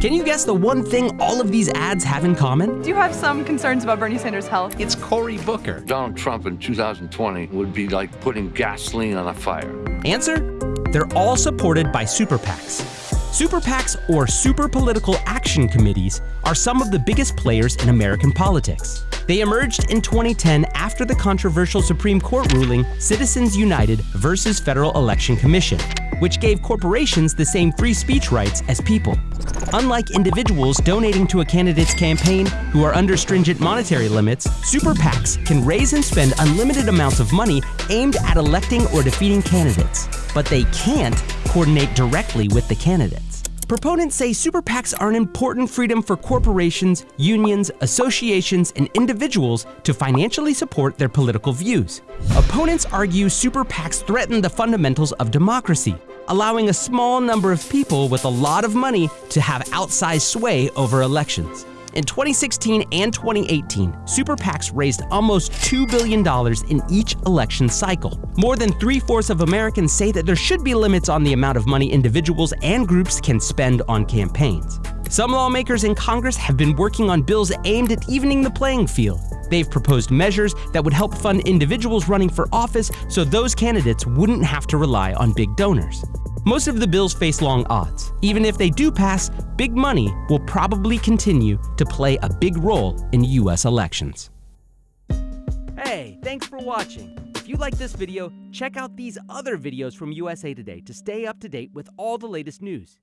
Can you guess the one thing all of these ads have in common? Do you have some concerns about Bernie Sanders' health? It's Cory Booker. Donald Trump in 2020 would be like putting gasoline on a fire. Answer? They're all supported by super PACs. Super PACs, or Super Political Action Committees, are some of the biggest players in American politics. They emerged in 2010 after the controversial Supreme Court ruling Citizens United versus Federal Election Commission, which gave corporations the same free speech rights as people. Unlike individuals donating to a candidate's campaign who are under stringent monetary limits, super PACs can raise and spend unlimited amounts of money aimed at electing or defeating candidates. But they can't coordinate directly with the candidates. Proponents say super PACs are an important freedom for corporations, unions, associations, and individuals to financially support their political views. Opponents argue super PACs threaten the fundamentals of democracy, allowing a small number of people with a lot of money to have outsized sway over elections. In 2016 and 2018, super PACs raised almost $2 billion in each election cycle. More than three-fourths of Americans say that there should be limits on the amount of money individuals and groups can spend on campaigns. Some lawmakers in Congress have been working on bills aimed at evening the playing field. They've proposed measures that would help fund individuals running for office so those candidates wouldn't have to rely on big donors. Most of the bills face long odds. Even if they do pass, big money will probably continue to play a big role in US elections. Hey, thanks for watching. If you like this video, check out these other videos from USA Today to stay up to date with all the latest news.